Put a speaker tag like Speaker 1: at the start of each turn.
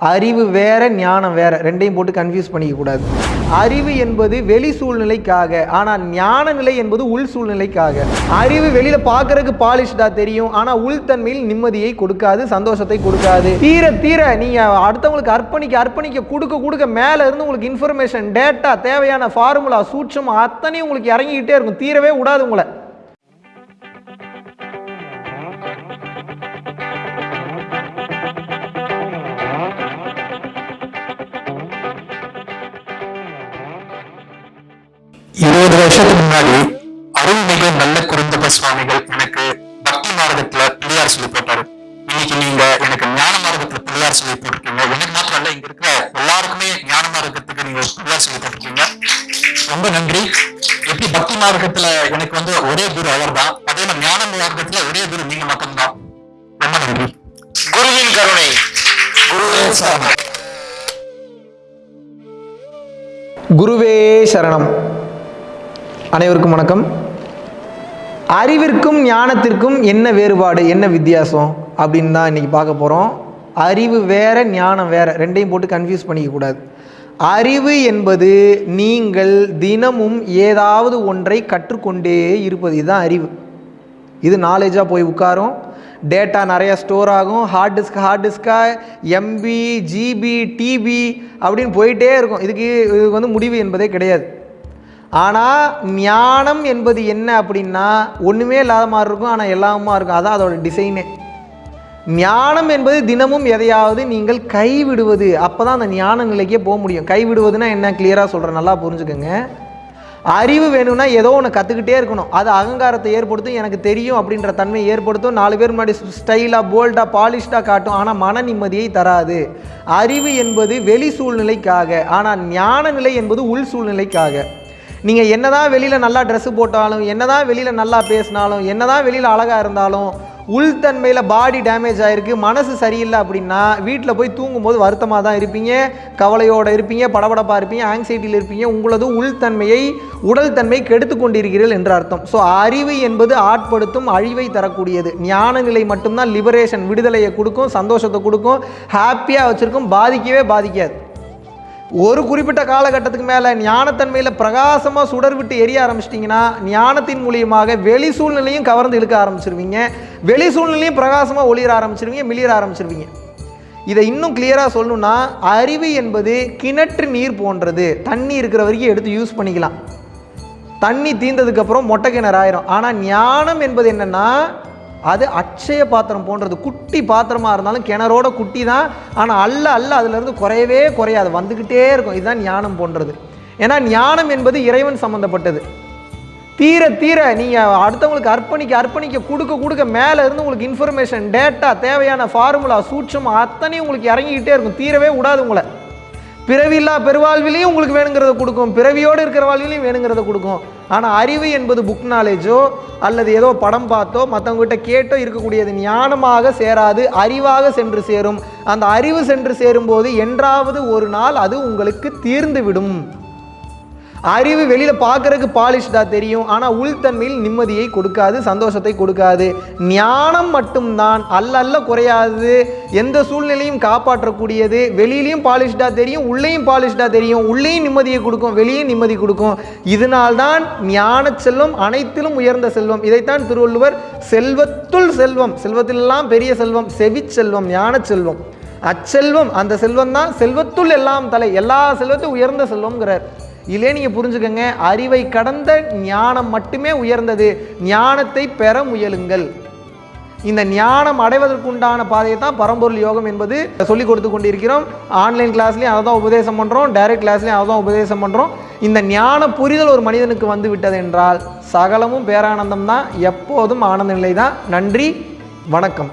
Speaker 1: அறிவு வேற ஞானம் வேற ரெண்டையும் போட்டு கன்ஃபியூஸ் பண்ணிக்கக்கூடாது அறிவு என்பது வெளி சூழ்நிலைக்காக ஆனால் ஞான நிலை என்பது உள் சூழ்நிலைக்காக. அறிவு வெளியில பார்க்கறதுக்கு பாலிஷ்டா தெரியும் ஆனால் உள்தன்மையில் நிம்மதியை கொடுக்காது சந்தோஷத்தை கொடுக்காது. தீர தீர நீங்க அடுத்தவங்களுக்கு அர்ப்பணிக்க அர்ப்பணிக்க கொடுக்க கொடுக்க மேல இருந்து உங்களுக்கு இன்ஃபர்மேஷன் டேட்டா தேவையான ஃபார்முலா சூட்சம் அத்தனையும் உங்களுக்கு இறங்கிக்கிட்டே இருக்கும். தீரவே விடாது உங்களை.
Speaker 2: வருஷத்துக்கு முன்னாடி அருள்மிகு நல்ல குருந்தப சுவாமிகள் எனக்கு பக்தி மார்க்கத்துல பிள்ளையார் சொல்லி போட்டாரு. இன்னைக்கு நீங்க எனக்கு ஞான மார்க்கத்துல பிள்ளையார் சொல்லி போட்டிருக்கீங்க. எனக்கு மாத்திரம் இல்ல இங்க இருக்கிற எல்லாருக்குமே ஞான மார்க்கத்துக்கு நீங்க பிள்ளையார் சொல்லி போட்டிருக்கீங்க. ரொம்ப நன்றி. எப்படி பக்தி மார்க்கத்துல எனக்கு வந்து ஒரே குரு அவர் தான் அதே மாதிரி ஞான மார்க்கத்துல ஒரே குரு நீங்க மட்டும்தான். ரொம்ப நன்றி. குருவின் கருணை. குருவே சரணம்.
Speaker 1: குருவே சரணம். அனைவருக்கும் வணக்கம். அறிவிற்கும் ஞானத்திற்கும் என்ன வேறுபாடு என்ன வித்தியாசம் அப்படின்னு தான் இன்றைக்கி பார்க்க போகிறோம் அறிவு வேற ஞானம் வேற ரெண்டையும் போட்டு கன்ஃபியூஸ் பண்ணிக்க கூடாது. அறிவு என்பது நீங்கள் தினமும் ஏதாவது ஒன்றை கற்றுக்கொண்டே இருப்பது. இதுதான் அறிவு. இது நாலேஜாக போய் உட்காரும். டேட்டா நிறையா ஸ்டோர் ஆகும். ஹார்ட் டிஸ்க் ஹார்ட் டிஸ்காக எம்பி ஜிபி டிபி அப்படின்னு போயிட்டே இருக்கும். இதுக்கு இதுக்கு வந்து முடிவு என்பதே கிடையாது. ஆனால் ஞானம் என்பது என்ன அப்படின்னா ஒன்றுமே இல்லாத மாதிரி இருக்கும் ஆனால் எல்லாமா இருக்கும். அதான் அதோட டிசைனே ஞானம் என்பது தினமும் எதையாவது நீங்கள் கைவிடுவது. அப்போ தான் அந்த ஞான நிலைக்கே போக முடியும். கைவிடுவதுன்னா என்ன? கிளியராக சொல்கிறேன் நல்லா புரிஞ்சுக்கோங்க. அறிவு வேணும்னா ஏதோ ஒன்று கற்றுக்கிட்டே இருக்கணும். அது அகங்காரத்தை ஏற்படுத்தும் எனக்கு தெரியும் அப்படின்ற தன்மையை ஏற்படுத்தும். நாலு பேர் முன்னாடி ஸ்டைலாக போல்டாக பாலிஷ்டாக காட்டும். ஆனால் மன நிம்மதியை தராது. அறிவு என்பது வெளி சூழ்நிலைக்காக. ஆனால் ஞான நிலை என்பது உள் சூழ்நிலைக்காக. நீங்கள் என்ன தான் வெளியில் நல்லா ட்ரெஸ்ஸு போட்டாலும் என்ன தான் வெளியில் நல்லா பேசினாலும் என்னதான் வெளியில் அழகாக இருந்தாலும் உள்தன்மையில் பாடி டேமேஜ் ஆகிருக்கு மனசு சரியில்லை அப்படின்னா வீட்டில் போய் தூங்கும்போது வருத்தமாக தான் இருப்பீங்க கவலையோடு இருப்பீங்க படபடப்பாக இருப்பீங்க ஆங்ஸைட்டியில் இருப்பீங்க உங்களது உள்தன்மையை உடல் தன்மை கெடுத்து கொண்டிருக்கிறீர்கள் என்று அர்த்தம். ஸோ அறிவு என்பது ஆட்படுத்தும் அழிவை தரக்கூடியது. ஞான நிலை மட்டும்தான் லிபரேஷன் விடுதலையை கொடுக்கும் சந்தோஷத்தை கொடுக்கும் ஹாப்பியாக வச்சுருக்கும் பாதிக்கவே பாதிக்காது. ஒரு குறிப்பிட்ட காலகட்டத்துக்கு மேலே ஞானத்தன்மையில் பிரகாசமாக சுடர் விட்டு எரிய ஆரம்பிச்சிட்டிங்கன்னா ஞானத்தின் மூலியமாக வெளி சூழ்நிலையும் கவர்ந்து இழுக்க ஆரம்பிச்சிருவீங்க. வெளி சூழ்நிலையும் பிரகாசமாக ஒளிர ஆரம்பிச்சிருவீங்க மிளிர ஆரம்பிச்சிருவீங்க. இதை இன்னும் கிளியராக சொல்லணும்னா அறிவு என்பது கிணற்று நீர் போன்றது. தண்ணி இருக்கிற வரைக்கும் எடுத்து யூஸ் பண்ணிக்கலாம். தண்ணி தீர்ந்ததுக்கப்புறம் மொட்டை கிணறு ஆயிரும். ஆனால் ஞானம் என்பது என்னென்னா அது அட்சய பாத்திரம் போன்றது. குட்டி பாத்திரமாக இருந்தாலும் கிணறோட குட்டி தான். ஆனால் அல்ல அல்ல அதுலேருந்து குறையவே குறையாது. வந்துக்கிட்டே இருக்கும். இதுதான் ஞானம் போன்றது. ஏன்னா ஞானம் என்பது இறைவன் சம்மந்தப்பட்டது தீர தீர நீங்கள் அடுத்தவங்களுக்கு அர்ப்பணிக்க அர்ப்பணிக்க கொடுக்க கொடுக்க மேலே இருந்து உங்களுக்கு இன்ஃபர்மேஷன் டேட்டா தேவையான ஃபார்முலா சூட்சம் அத்தனையும் உங்களுக்கு இறங்கிக்கிட்டே இருக்கும். தீரவே விடாது உங்களை. பிறவில்லா பெருவாழ்விலையும் உங்களுக்கு வேணுங்கிறத கொடுக்கும். பிறவியோடு இருக்கிற வாழ்விலையும் வேணுங்கிறத கொடுக்கும். ஆனால் அறிவு என்பது புக் நாலேஜோ அல்லது ஏதோ படம் பார்த்தோ மற்றவங்ககிட்ட கேட்டோ இருக்கக்கூடியது ஞானமாக சேராது அறிவாக சென்று சேரும். அந்த அறிவு சென்று சேரும்போது என்றாவது ஒரு நாள் அது உங்களுக்கு தீர்ந்து விடும் அறிவு வெளியில் பார்க்கறதுக்கு பாலிஷ்டாக தெரியும். ஆனால் உள்தன்மையில் நிம்மதியை கொடுக்காது சந்தோஷத்தை கொடுக்காது. ஞானம் மட்டும்தான் அல்ல அல்ல குறையாது. எந்த சூழ்நிலையும் காப்பாற்றக்கூடியது. வெளியிலையும் பாலிஷ்டாக தெரியும் உள்ளேயும் பாலிஷ்டாக தெரியும். உள்ளேயும் நிம்மதியை கொடுக்கும் வெளியும் நிம்மதி கொடுக்கும். இதனால்தான் ஞான செல்வம் அனைத்திலும் உயர்ந்த செல்வம். இதைத்தான் திருவள்ளுவர் செல்வத்துள் செல்வம் செல்வத்திலெல்லாம் பெரிய செல்வம் செவி செல்வம் ஞான செல்வம். அச்செல்வம் அந்த செல்வம் தான் செல்வத்துள் எல்லாம் தலை. எல்லா செல்வத்தையும் உயர்ந்த செல்வம்ங்கிறார். இதிலே நீங்கள் புரிஞ்சுக்கோங்க அறிவை கடந்த ஞானம் மட்டுமே உயர்ந்தது. ஞானத்தை பெற முயலுங்கள். இந்த ஞானம் அடைவதற்குண்டான பாதையை தான் பரம்பொருள் யோகம் என்பது சொல்லிக் கொடுத்து கொண்டிருக்கிறோம். ஆன்லைன் கிளாஸ்லையும் அதை தான் உபதேசம் பண்ணுறோம் டைரக்ட் கிளாஸ்லையும் அதை தான் உபதேசம் பண்ணுறோம் இந்த ஞான புரிதல் ஒரு மனிதனுக்கு வந்து விட்டது என்றால் சகலமும் பேரானந்தம் தான் எப்போதும் ஆனந்த நிலை தான். நன்றி வணக்கம்.